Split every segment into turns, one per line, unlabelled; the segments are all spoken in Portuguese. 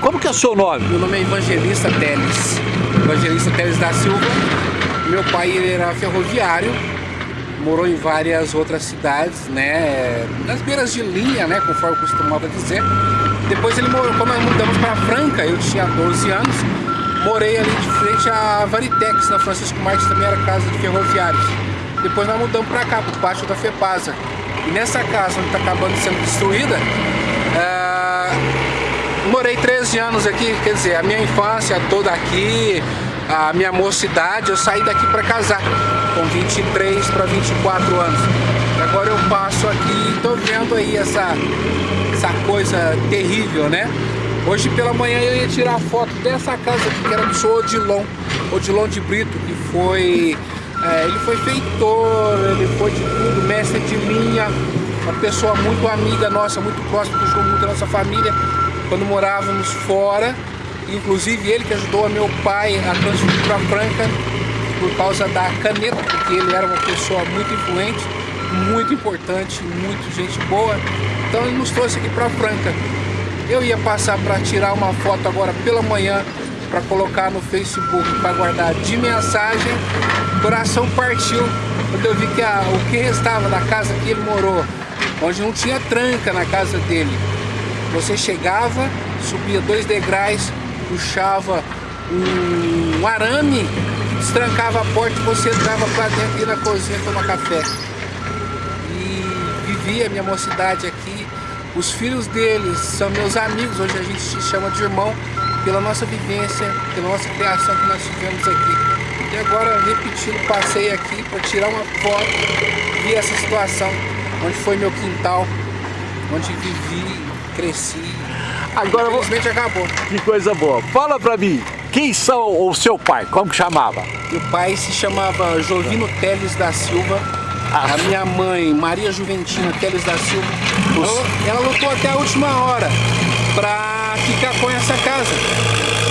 Como que é o seu nome?
Meu nome é Evangelista Teles. Evangelista Teles da Silva. Meu pai era ferroviário, morou em várias outras cidades, né? Nas beiras de linha, né? Conforme eu costumava dizer. Depois ele morou, quando nós mudamos para Franca, eu tinha 12 anos, morei ali de frente à Varitex, na Francisco Martins, também era casa de ferroviários. Depois nós mudamos para cá, para o pátio da FEPASA. E nessa casa, onde está acabando sendo destruída, morei 13 anos aqui, quer dizer, a minha infância toda aqui, a minha mocidade, eu saí daqui para casar, com 23 para 24 anos. Agora eu passo aqui e estou vendo aí essa, essa coisa terrível, né? Hoje pela manhã eu ia tirar foto dessa casa aqui, que era do senhor Odilon, Odilon de Brito, que foi é, ele foi feitor, ele foi de tudo, mestre de linha, uma pessoa muito amiga nossa, muito próxima, que ajudou muito a nossa família quando morávamos fora. Inclusive ele que ajudou meu pai a transferir para Franca por causa da caneta, porque ele era uma pessoa muito influente, muito importante, muito gente boa. Então ele nos trouxe aqui para Franca. Eu ia passar para tirar uma foto agora pela manhã para colocar no Facebook para guardar de mensagem. O coração partiu quando eu vi que a, o que restava da casa que ele morou, onde não tinha tranca na casa dele. Você chegava, subia dois degraus, puxava um, arame, destrancava a porta e você entrava para dentro e na cozinha tomar café. E vivia a minha mocidade aqui. Os filhos deles são meus amigos, hoje a gente se chama de irmão pela nossa vivência, pela nossa criação que nós tivemos aqui. E agora, repetindo, passei aqui para tirar uma foto, vi essa situação, onde foi meu quintal, onde vivi, cresci.
Agora,
Infelizmente acabou.
Que coisa boa. Fala para mim, quem são o seu pai? Como que chamava?
Meu pai se chamava Jovino Teles da Silva. A minha mãe, Maria Juventina Teles da Silva, ela, ela lutou até a última hora para ficar com essa casa.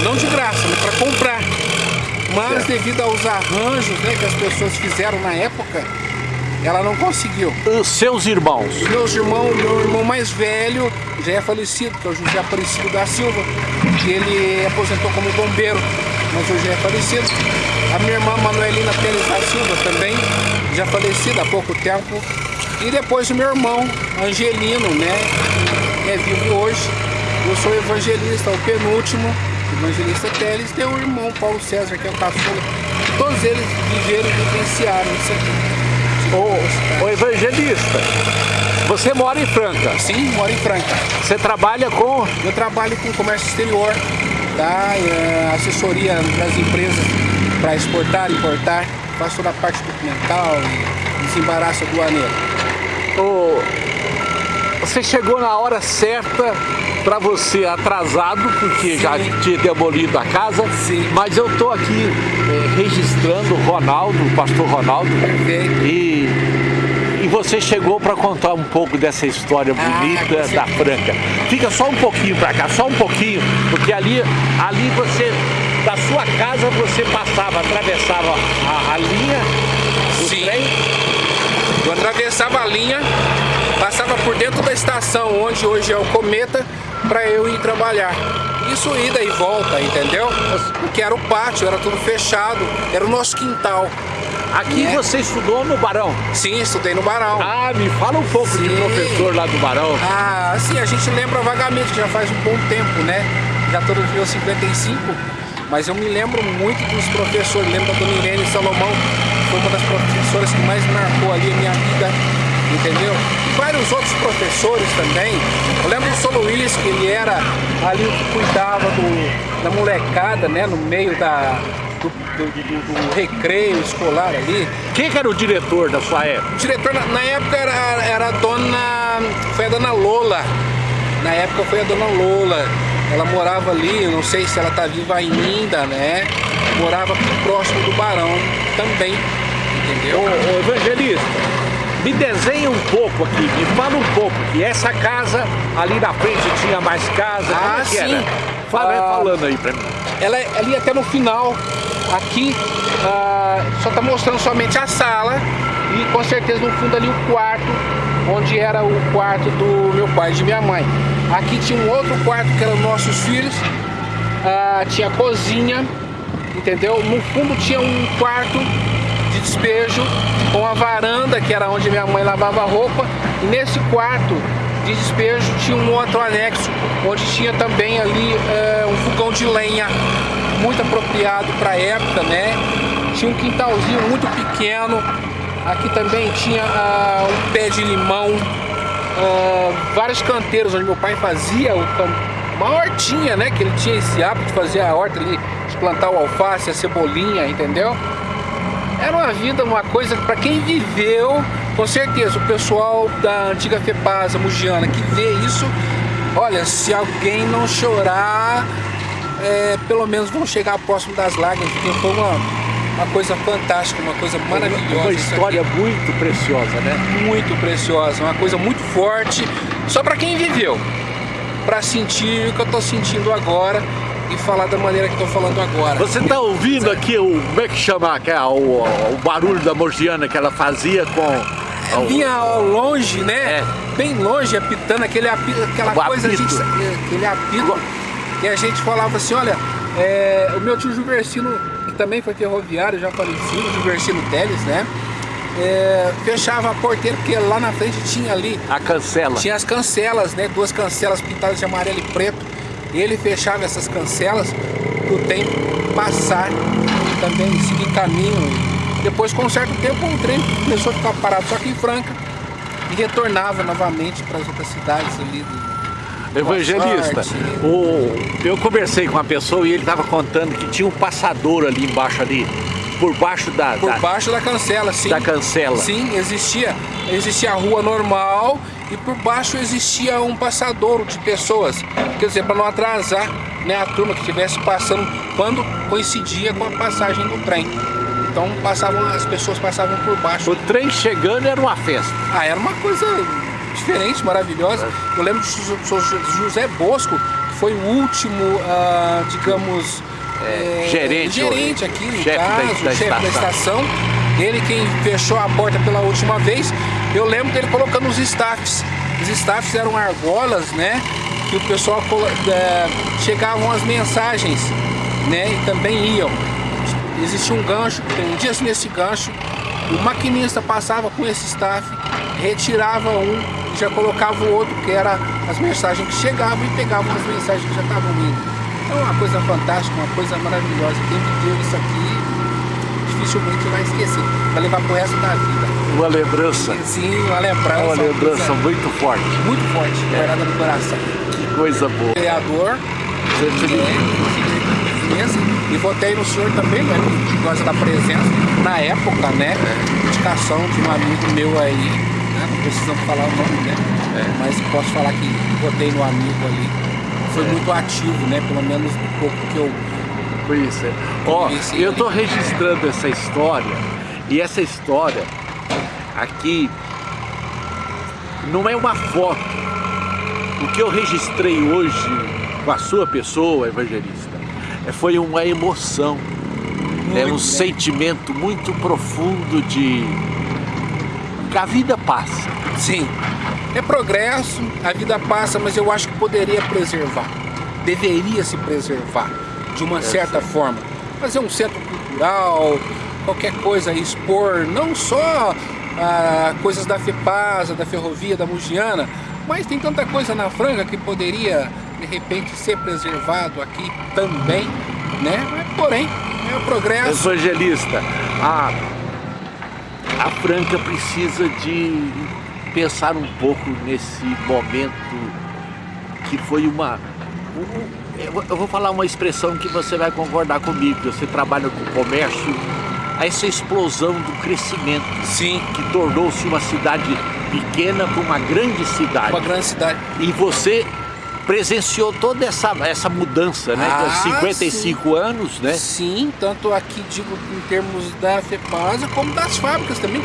Não de graça, mas para comprar. Mas devido aos arranjos né, que as pessoas fizeram na época, ela não conseguiu.
Os seus irmãos?
Meus irmãos, meu irmão mais velho já é falecido, que é o José Aparecido da Silva, que ele aposentou como bombeiro, mas hoje é falecido. A minha irmã Manuelina Pérez da Silva também, já falecida há pouco tempo. E depois o meu irmão Angelino, né, que é vivo hoje, eu sou evangelista, o penúltimo, evangelista Teles, tem o irmão Paulo César, que é o caçula. Todos eles viveram e vivenciaram isso aqui.
Ô, ô evangelista, você mora em Franca?
Sim, moro em Franca.
Você trabalha com?
Eu trabalho com comércio exterior, tá? É, assessoria das empresas para exportar, importar, faço toda a parte documental e desembaraço aduaneiro.
Ô, você chegou na hora certa para você atrasado, porque Sim. já tinha demolido a casa,
Sim.
mas eu estou aqui é, registrando o Ronaldo, o pastor Ronaldo,
Perfeito.
e, e você chegou para contar um pouco dessa história
Ah,
bonita da Franca. Fica só um pouquinho para cá, só um pouquinho, porque ali, ali você, da sua casa você passava, atravessava a, a linha do
Sim.
trem.
Eu atravessava a linha, passava por dentro da estação onde hoje é o Cometa para eu ir trabalhar. Isso ida e volta, entendeu? Porque era o pátio, era tudo fechado, era o nosso quintal.
Aqui
É.
você estudou no Barão.
Sim, estudei no Barão.
Ah, me fala um pouco de
Sim.
professor lá do Barão.
Ah, sim, a gente lembra vagamente, já faz um bom tempo, né? Já todo dia 55, mas eu me lembro muito dos professores, lembro da Dona Irene Salomão, foi uma das professoras que mais marcou ali a minha vida, entendeu? Vários outros professores também. Eu lembro do São Luís, que ele era ali o que cuidava do, da molecada, né? No meio da, do, do- do- do recreio escolar ali.
Quem que era o diretor da sua época?
O diretor na, na época era, era a dona. Foi a dona Lola. Na época foi a dona Lola. Ela morava ali, eu não sei se ela tá viva ainda, né? Morava próximo do Barão também. Entendeu?
Ô, ô, evangelista, me desenha um pouco aqui, me fala um pouco, que essa casa ali na frente tinha mais casa, como
Ah,
é que
sim.
era? Fala,
Ah,
falando aí pra mim.
Ela é ali até no final, aqui, ah, só tá mostrando somente a sala e com certeza no fundo ali o quarto, onde era o quarto do meu pai e de minha mãe. Aqui tinha um outro quarto que eram nossos filhos. Ah, tinha cozinha, entendeu? No fundo tinha um quarto despejo com a varanda, que era onde minha mãe lavava roupa. E nesse quarto de despejo tinha um outro anexo, onde tinha também ali é, um fogão de lenha, muito apropriado para a época, né? Tinha um quintalzinho muito pequeno. Aqui também tinha uh, um pé de limão, uh, vários canteiros onde meu pai fazia uma hortinha, né? Que ele tinha esse hábito de fazer a horta ali, de plantar o alface, a cebolinha, entendeu? Era uma vida, uma coisa para quem viveu, com certeza, o pessoal da antiga FEPASA, Mugiana, que vê isso, olha, se alguém não chorar, é, pelo menos vão chegar próximo das lágrimas, porque foi uma, uma coisa fantástica, uma coisa maravilhosa.
Uma história muito preciosa, né?
Muito preciosa, uma coisa muito forte, só para quem viveu, para sentir o que eu estou sentindo agora e falar da maneira que estou falando agora.
Você está ouvindo aqui o, como é que chama, que é, o, o barulho da morgiana que ela fazia com...
Vinha ao longe, né? É. Bem longe, apitando, aquele apito, aquela o coisa, apito. Gente, aquele apito. E a gente falava assim, olha, é, o meu tio Juversino, que também foi ferroviário, já falecido, Juversino Teles, né? É, fechava a porteira, porque lá na frente tinha ali...
A cancela.
Tinha as cancelas, né? Duas cancelas pintadas de amarelo e preto ele fechava essas cancelas para o tempo passar e também seguir caminho. Depois, com um certo tempo, o trem começou a ficar parado só aqui em Franca e retornava novamente para as outras cidades ali do,
Evangelista, o, eu conversei com uma pessoa e ele estava contando que tinha um passador ali embaixo ali, por baixo da...
Por da, baixo da cancela, sim.
Da cancela.
Sim, existia, existia a rua normal e por baixo existia um passadouro de pessoas, quer dizer, para não atrasar né, a turma que estivesse passando quando coincidia com a passagem do trem. Então passavam, as pessoas passavam por baixo.
O trem chegando era uma festa.
Ah, era uma coisa diferente, maravilhosa. Eu lembro de José Bosco, que foi o último, uh, digamos,
é, gerente,
gerente aqui chefe caso, da, da chefe estação. da estação. Ele quem fechou a porta pela última vez eu lembro dele colocando os staffs. Os staffs eram argolas, né? Que o pessoal é, chegavam as mensagens, né? E também iam. Existia um gancho, prendia-se nesse gancho, o maquinista passava com esse staff, retirava um já colocava o outro, que era as mensagens que chegavam e pegavam as mensagens que já estavam indo. É uma coisa fantástica, uma coisa maravilhosa. Quem viveu isso aqui dificilmente vai esquecer, vai levar pro resto da vida.
Uma lembrança.
Sim, uma lembrança.
Uma lembrança muito forte.
Muito forte, é. guardada no coração.
Que coisa boa.
Vereador. É, e votei no senhor também, né? Por causa da presença. Na época, né? Indicação de um amigo meu aí. Né? Não precisamos falar o nome, né? É. Mas posso falar que votei no amigo ali. Foi é. muito ativo, né? Pelo menos um pouco que eu
conheci. Ó, eu tô registrando essa história e essa história aqui não é uma foto. O que eu registrei hoje com a sua pessoa, evangelista, é, foi uma emoção, é um bem. sentimento muito profundo de que a vida passa.
Sim, é progresso, a vida passa, mas eu acho que poderia preservar, deveria se preservar de uma é certa forma. Fazer um centro cultural, qualquer coisa, expor não só ah, coisas da FEPASA, da Ferrovia, da Mugiana, mas tem tanta coisa na Franca que poderia, de repente, ser preservado aqui também, né? Porém, é o progresso.
Evangelista, a, a Franca precisa de pensar um pouco nesse momento que foi uma... Eu vou falar uma expressão que você vai concordar comigo, você trabalha com comércio essa explosão do crescimento.
Sim.
Que tornou-se uma cidade pequena para uma grande cidade.
Uma grande cidade.
E você presenciou toda essa, essa mudança, né? Ah, 55 sim. anos, né?
Sim, tanto aqui, digo, em termos da FEPASA, como das fábricas também.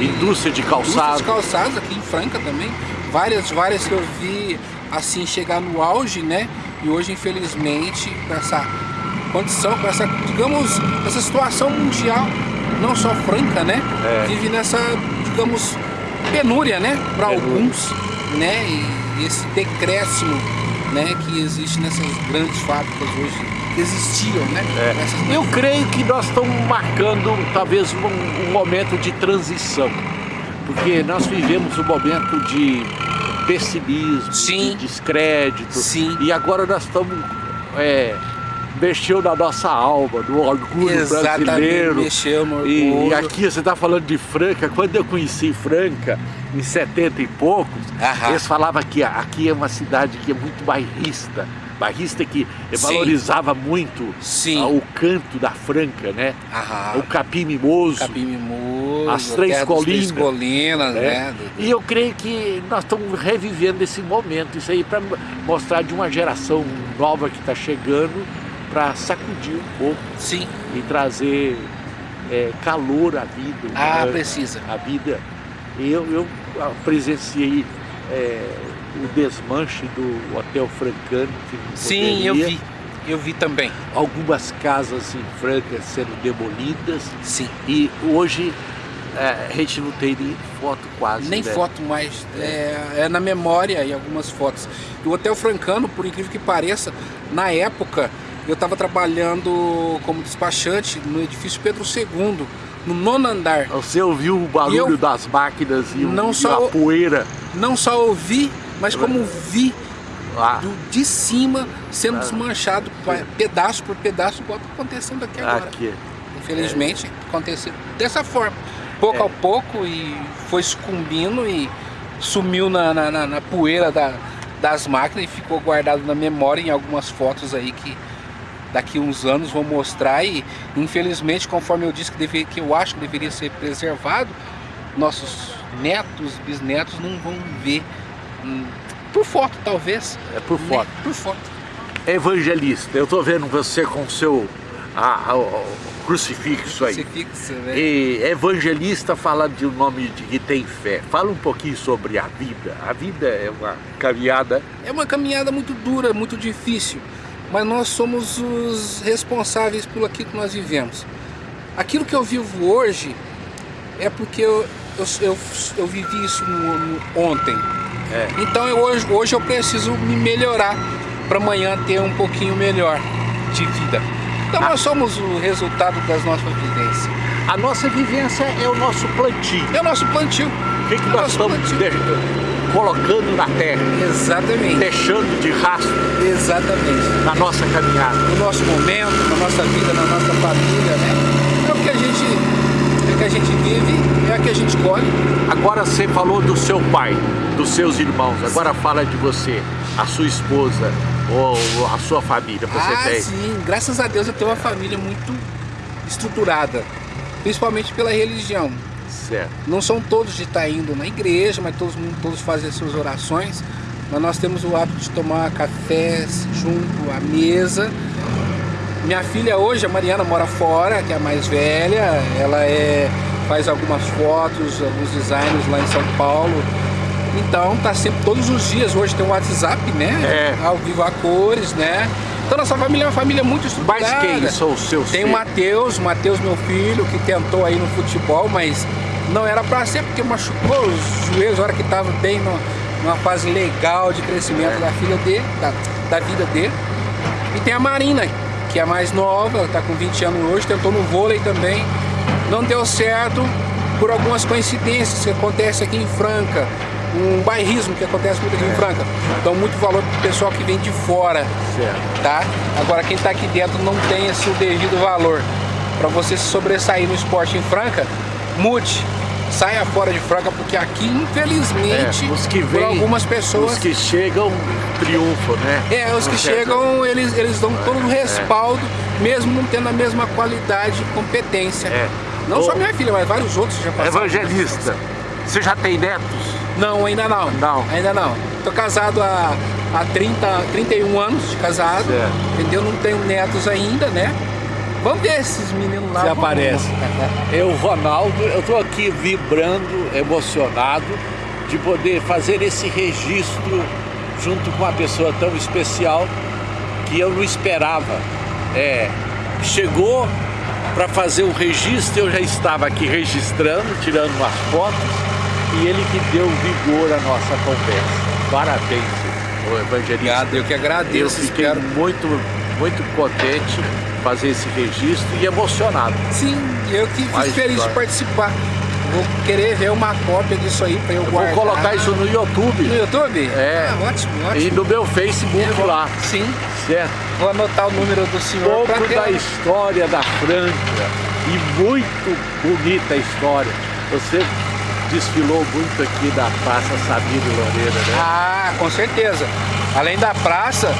Indústria de calçados. Indústria de
calçados aqui em Franca também. Várias, várias que eu vi, assim, chegar no auge, né? E hoje, infelizmente, com essa condição, com essa, digamos, essa situação mundial, não só franca, né? É. Vive nessa, digamos, penúria, né? Para alguns, né? E esse decréscimo né, que existe nessas grandes fábricas hoje, existiam, né?
É. Eu creio que nós estamos marcando talvez um, um momento de transição, porque nós vivemos um momento de pessimismo, Sim. de descrédito, Sim. e agora nós estamos é, mexeu na nossa alma, no orgulho Exatamente, brasileiro.
mexeu no orgulho.
E, aqui você está falando de Franca, quando eu conheci Franca, em 70 e poucos, eles falavam que aqui é uma cidade que é muito bairrista, bairrista que Sim. valorizava muito Sim. o canto da Franca, né? Aham. O capim mimoso.
Capim mimoso.
As três colinas.
Três colinas, né? né?
E eu creio que nós estamos revivendo esse momento, isso aí para mostrar de uma geração nova que está chegando, para sacudir um pouco.
Sim.
E trazer é, calor à vida.
Ah, né? precisa.
A vida. Eu, eu presenciei é, o desmanche do Hotel Francano.
Sim, eu vi. Eu vi também.
Algumas casas em Franca sendo demolidas.
Sim.
E hoje é, a gente não tem nem foto quase.
Nem né? foto mais. É, é, na memória e algumas fotos. E o Hotel Francano, por incrível que pareça, na época eu estava trabalhando como despachante no edifício Pedro II, no nono andar.
Você ouviu o barulho eu das máquinas e, não e só, a poeira?
Não só ouvi, mas como vi ah. do, de cima sendo ah. desmanchado pedaço por pedaço, igual está acontecendo aqui agora. Aqui. Infelizmente, é. aconteceu dessa forma. Pouco é. a pouco e foi sucumbindo e sumiu na, na, na, na poeira da, das máquinas e ficou guardado na memória em algumas fotos aí que daqui uns anos vão mostrar e infelizmente conforme eu disse que, deve, que eu acho que deveria ser preservado nossos netos, bisnetos não vão ver por foto talvez
é por né? foto
por foto
evangelista eu tô vendo você com o seu a, a, o crucifixo aí
crucifixo, né?
e evangelista fala de um nome de que tem fé fala um pouquinho sobre a vida a vida é uma caminhada
é uma caminhada muito dura muito difícil mas nós somos os responsáveis por aquilo que nós vivemos. Aquilo que eu vivo hoje é porque eu, eu, eu, eu vivi isso no, no, ontem. É. Então eu, hoje, hoje eu preciso me melhorar para amanhã ter um pouquinho melhor de vida. Então ah. nós somos o resultado das nossas vivências.
A nossa vivência é o nosso plantio.
É o nosso plantio.
O que, que é nós estamos colocando na terra.
Exatamente.
Deixando de rastro.
Exatamente.
Na nossa caminhada.
No nosso momento, na nossa vida, na nossa família, né? É o que a gente, é que a gente vive, é o que a gente colhe.
Agora você falou do seu pai, dos seus irmãos. Agora fala de você, a sua esposa ou a sua família. Você
ah,
tem?
sim. Graças a Deus eu tenho uma família muito estruturada. Principalmente pela religião.
Certo.
Não são todos de estar indo na igreja, mas todos, todos fazem as suas orações. Mas nós temos o hábito de tomar café junto à mesa. Minha filha hoje, a Mariana, mora fora, que é a mais velha. Ela é, faz algumas fotos, alguns designs lá em São Paulo. Então tá sempre todos os dias. Hoje tem o um WhatsApp, né?
É.
Ao vivo a cores, né? Então nossa família é uma família muito estruturada.
Mas quem são os seus
Tem o Matheus, Matheus meu filho, que tentou aí no futebol, mas não era para ser porque machucou os joelhos, na hora que estava bem no, numa fase legal de crescimento é. da filha dele, da, da vida dele. E tem a Marina, que é a mais nova, está com 20 anos hoje, tentou no vôlei também. Não deu certo por algumas coincidências que acontecem aqui em Franca. Um bairrismo que acontece muito aqui é. em Franca. Dão muito valor pro pessoal que vem de fora.
Certo.
Tá? Agora quem está aqui dentro não tem esse o devido valor. Para você se sobressair no esporte em Franca, mude, saia fora de Franca, porque aqui, infelizmente,
é, os que vêm,
algumas pessoas...
Os que chegam, triunfam, né?
É, os que chegam, eles, eles dão todo o é. respaldo, é. mesmo não tendo a mesma qualidade e competência. É. Não só minha filha, mas vários outros já
passaram. Evangelista, você já tem netos?
Não, ainda não.
Não.
Ainda não. Tô casado há, há 30, 31 anos de casado, certo. entendeu? Não tenho netos ainda, né? Vamos ver esses meninos lá.
Se aparece. Eu, Ronaldo, eu estou aqui vibrando, emocionado de poder fazer esse registro junto com uma pessoa tão especial que eu não esperava. É, chegou para fazer o registro, eu já estava aqui registrando, tirando umas fotos, e ele que deu vigor à nossa conversa. parabéns, o evangelista.
Obrigado, eu que agradeço.
Eu fiquei
espero.
muito, muito contente fazer esse registro e emocionado.
Sim, eu que fico feliz de participar. Vou querer ver uma cópia disso aí pra eu
Eu vou
guardar.
colocar isso no YouTube
no YouTube?
É.
Ah, ótimo,
e
ótimo.
no meu Facebook
vou-
lá,
Sim,
certo?
vou anotar o número do
Um
senhor pra
pouco
ter...
da história da Franca e muito bonita a história. Você desfilou muito aqui da Praça Sabino Loureira, né?
Ah, com certeza. Além da praça,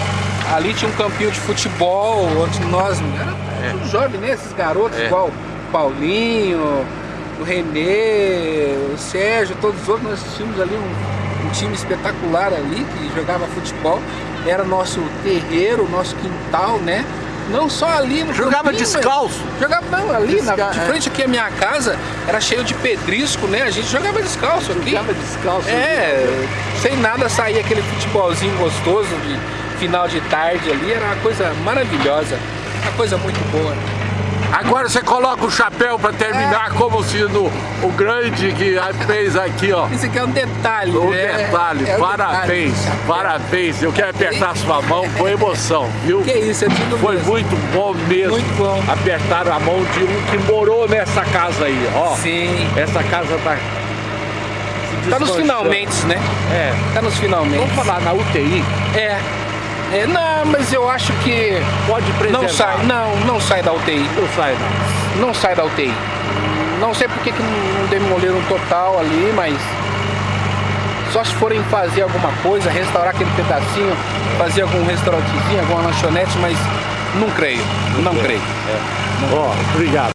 ali tinha um campinho de futebol, onde nós, era tudo jovem, né? Esses garotos,
É.
igual o Paulinho, o Renê, o Sérgio, todos os outros, nós tínhamos ali um, um time espetacular ali, que jogava futebol. Era nosso terreiro, nosso quintal, né? Não só ali no
Jogava
campinho,
descalço?
Jogava não, ali, na,
Desca-
de
é.
frente aqui a minha casa, era cheio de pedrisco, né? A gente jogava descalço aqui.
Jogava descalço.
É, sem nada sair aquele futebolzinho gostoso de final de tarde ali, era uma coisa maravilhosa, uma coisa muito boa.
Agora você coloca o chapéu para terminar como se no, o grande que fez aqui, ó.
Isso aqui é um detalhe,
O
né?
detalhe,
É um
parabéns,
detalhe.
parabéns. Eu quero apertar sua mão com emoção, viu?
Que isso, é tudo
Foi
mesmo.
muito bom mesmo.
Muito bom.
Apertar a mão de um que morou nessa casa aí, ó.
Sim.
Essa casa tá.
Tá nos finalmente, né?
É.
Tá nos finalmente.
Vamos falar na UTI.
É. É, não, mas eu acho que
Pode preservar.
não sai, não, não sai da UTI.
Não sai, não.
Não sai da UTI. Não sei porque que não demoleram total ali, mas só se forem fazer alguma coisa, restaurar aquele pedacinho, fazer algum restaurantezinho, alguma lanchonete, mas não creio, não creio.
Ó, obrigado.